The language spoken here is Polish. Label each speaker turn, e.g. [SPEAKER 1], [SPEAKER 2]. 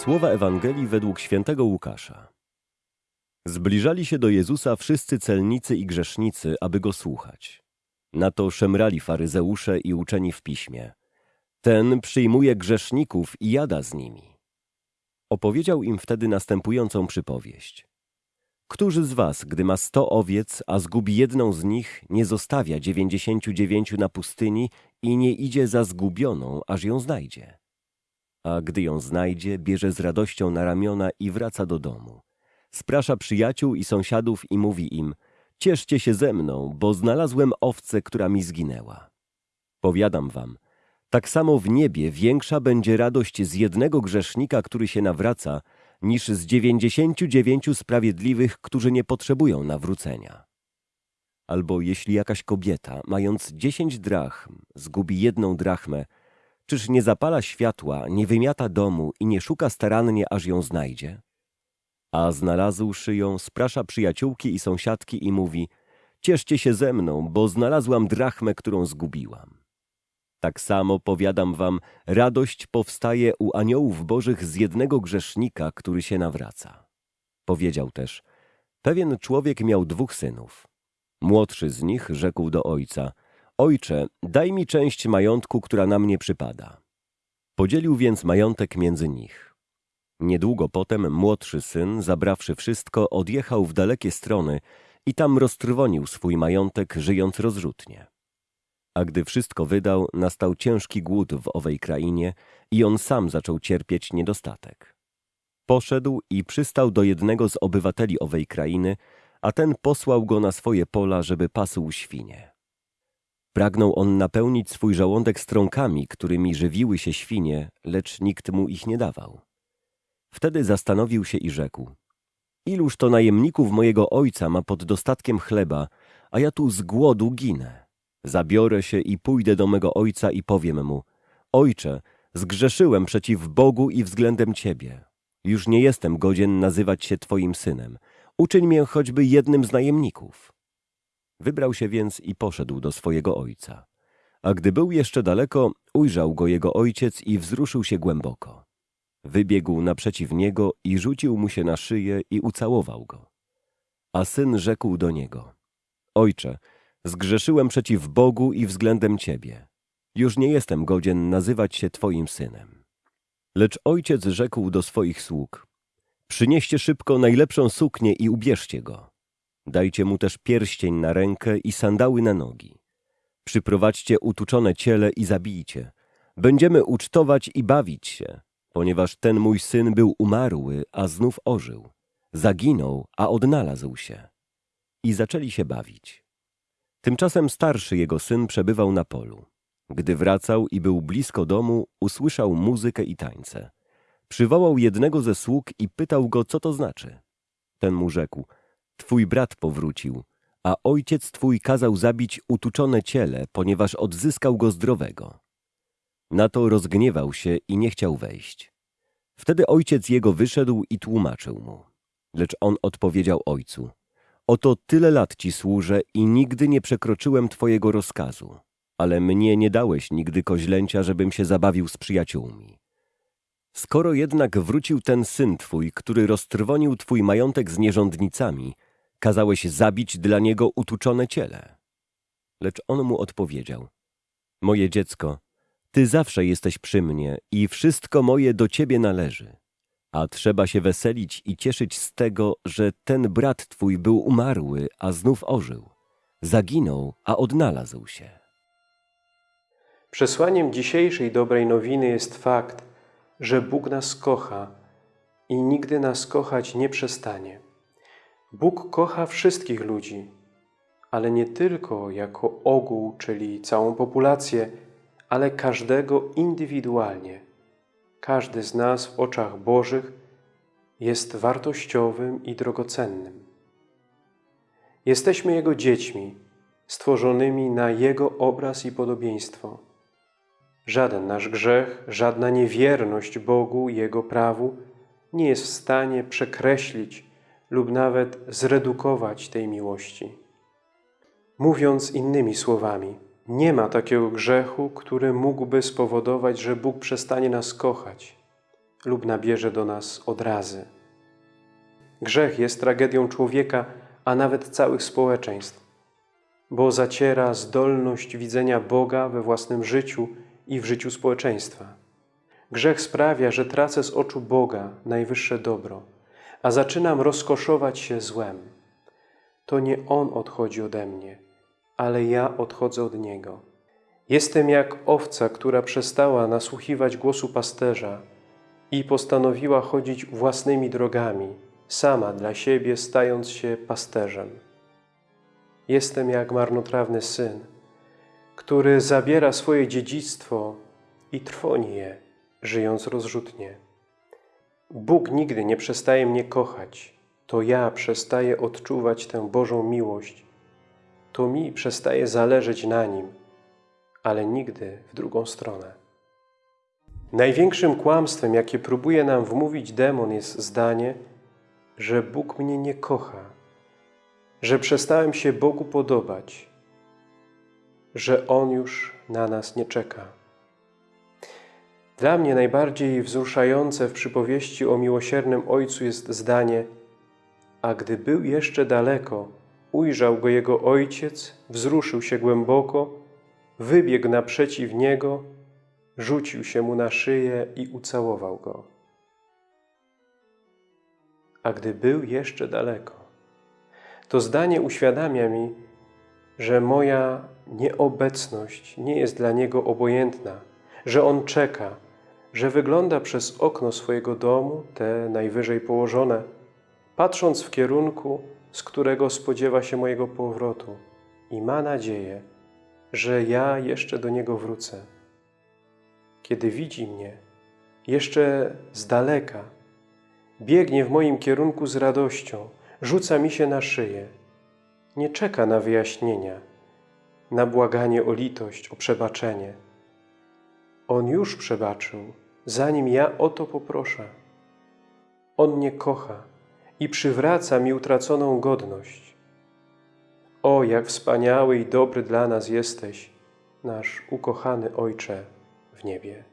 [SPEAKER 1] Słowa Ewangelii według świętego Łukasza. Zbliżali się do Jezusa wszyscy celnicy i grzesznicy, aby go słuchać. Na to szemrali faryzeusze i uczeni w piśmie. Ten przyjmuje grzeszników i jada z nimi. Opowiedział im wtedy następującą przypowieść. Którzy z was, gdy ma sto owiec, a zgubi jedną z nich, nie zostawia dziewięćdziesięciu dziewięciu na pustyni i nie idzie za zgubioną, aż ją znajdzie? A gdy ją znajdzie, bierze z radością na ramiona i wraca do domu. Sprasza przyjaciół i sąsiadów i mówi im, cieszcie się ze mną, bo znalazłem owcę, która mi zginęła. Powiadam wam, tak samo w niebie większa będzie radość z jednego grzesznika, który się nawraca, niż z dziewięćdziesięciu dziewięciu sprawiedliwych, którzy nie potrzebują nawrócenia. Albo jeśli jakaś kobieta, mając dziesięć drachm, zgubi jedną drachmę, czyż nie zapala światła, nie wymiata domu i nie szuka starannie, aż ją znajdzie? A znalazłszy ją, sprasza przyjaciółki i sąsiadki i mówi, cieszcie się ze mną, bo znalazłam drachmę, którą zgubiłam. Tak samo, powiadam wam, radość powstaje u aniołów bożych z jednego grzesznika, który się nawraca. Powiedział też, pewien człowiek miał dwóch synów. Młodszy z nich rzekł do ojca, ojcze, daj mi część majątku, która na mnie przypada. Podzielił więc majątek między nich. Niedługo potem młodszy syn, zabrawszy wszystko, odjechał w dalekie strony i tam roztrwonił swój majątek, żyjąc rozrzutnie. A gdy wszystko wydał, nastał ciężki głód w owej krainie i on sam zaczął cierpieć niedostatek. Poszedł i przystał do jednego z obywateli owej krainy, a ten posłał go na swoje pola, żeby pasł świnie. Pragnął on napełnić swój żołądek strąkami, którymi żywiły się świnie, lecz nikt mu ich nie dawał. Wtedy zastanowił się i rzekł, iluż to najemników mojego ojca ma pod dostatkiem chleba, a ja tu z głodu ginę. Zabiorę się i pójdę do mego ojca i powiem mu, ojcze, zgrzeszyłem przeciw Bogu i względem ciebie. Już nie jestem godzien nazywać się twoim synem. Uczyń mnie choćby jednym z najemników. Wybrał się więc i poszedł do swojego ojca. A gdy był jeszcze daleko, ujrzał go jego ojciec i wzruszył się głęboko. Wybiegł naprzeciw niego i rzucił mu się na szyję i ucałował go. A syn rzekł do niego, Ojcze, zgrzeszyłem przeciw Bogu i względem Ciebie. Już nie jestem godzien nazywać się Twoim synem. Lecz ojciec rzekł do swoich sług, przynieście szybko najlepszą suknię i ubierzcie go. Dajcie mu też pierścień na rękę i sandały na nogi. Przyprowadźcie utuczone ciele i zabijcie. Będziemy ucztować i bawić się, ponieważ ten mój syn był umarły, a znów ożył. Zaginął, a odnalazł się. I zaczęli się bawić. Tymczasem starszy jego syn przebywał na polu. Gdy wracał i był blisko domu, usłyszał muzykę i tańce. Przywołał jednego ze sług i pytał go, co to znaczy. Ten mu rzekł, twój brat powrócił, a ojciec twój kazał zabić utuczone ciele, ponieważ odzyskał go zdrowego. Na to rozgniewał się i nie chciał wejść. Wtedy ojciec jego wyszedł i tłumaczył mu. Lecz on odpowiedział ojcu, oto tyle lat ci służę i nigdy nie przekroczyłem twojego rozkazu, ale mnie nie dałeś nigdy koźlęcia, żebym się zabawił z przyjaciółmi. Skoro jednak wrócił ten syn twój, który roztrwonił twój majątek z nierządnicami, kazałeś zabić dla niego utuczone ciele. Lecz on mu odpowiedział, moje dziecko, ty zawsze jesteś przy mnie i wszystko moje do ciebie należy. A trzeba się weselić i cieszyć z tego, że ten brat twój był umarły, a znów ożył. Zaginął, a odnalazł się.
[SPEAKER 2] Przesłaniem dzisiejszej dobrej nowiny jest fakt, że Bóg nas kocha i nigdy nas kochać nie przestanie. Bóg kocha wszystkich ludzi, ale nie tylko jako ogół, czyli całą populację, ale każdego indywidualnie. Każdy z nas w oczach Bożych jest wartościowym i drogocennym. Jesteśmy Jego dziećmi, stworzonymi na Jego obraz i podobieństwo. Żaden nasz grzech, żadna niewierność Bogu i Jego prawu nie jest w stanie przekreślić lub nawet zredukować tej miłości. Mówiąc innymi słowami, nie ma takiego grzechu, który mógłby spowodować, że Bóg przestanie nas kochać. lub nabierze do nas odrazy. Grzech jest tragedią człowieka, a nawet całych społeczeństw, bo zaciera zdolność widzenia Boga we własnym życiu i w życiu społeczeństwa. Grzech sprawia, że tracę z oczu Boga najwyższe dobro, a zaczynam rozkoszować się złem. To nie On odchodzi ode mnie, ale ja odchodzę od Niego. Jestem jak owca, która przestała nasłuchiwać głosu pasterza i postanowiła chodzić własnymi drogami, sama dla siebie stając się pasterzem. Jestem jak marnotrawny syn, który zabiera swoje dziedzictwo i trwoni je, żyjąc rozrzutnie. Bóg nigdy nie przestaje mnie kochać, to ja przestaję odczuwać tę Bożą miłość, to mi przestaje zależeć na Nim, ale nigdy w drugą stronę. Największym kłamstwem, jakie próbuje nam wmówić demon, jest zdanie, że Bóg mnie nie kocha, że przestałem się Bogu podobać, że On już na nas nie czeka. Dla mnie najbardziej wzruszające w przypowieści o miłosiernym Ojcu jest zdanie a gdy był jeszcze daleko, ujrzał go jego ojciec, wzruszył się głęboko, wybiegł naprzeciw niego, rzucił się mu na szyję i ucałował go. A gdy był jeszcze daleko, to zdanie uświadamia mi, że moja nieobecność nie jest dla niego obojętna, że on czeka, że wygląda przez okno swojego domu, te najwyżej położone, patrząc w kierunku, z którego spodziewa się mojego powrotu i ma nadzieję, że ja jeszcze do Niego wrócę. Kiedy widzi mnie, jeszcze z daleka, biegnie w moim kierunku z radością, rzuca mi się na szyję. Nie czeka na wyjaśnienia, na błaganie o litość, o przebaczenie. On już przebaczył, zanim ja o to poproszę. On mnie kocha i przywraca mi utraconą godność. O, jak wspaniały i dobry dla nas jesteś, nasz ukochany Ojcze w niebie.